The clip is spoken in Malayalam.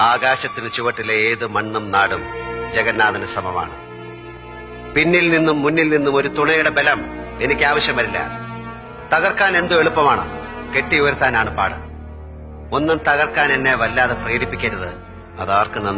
ആകാശത്തിന് ചുവട്ടിലെ ഏത് മണ്ണും നാടും ജഗന്നാഥന് സമമാണ്. പിന്നിൽ നിന്നും മുന്നിൽ നിന്നും ഒരു തുണയുടെ ബലം എനിക്ക് ആവശ്യം വരില്ല. തകർക്കാൻ എന്തോ എളുപ്പമാണ്. കെട്ടി ഉയർത്താനാണ് പാട്. ഒന്നും തകർക്കാൻ എന്നെ വല്ലാതെ പ്രേരിപ്പിക്കരുത്. അതാർക്ക് നന്ന്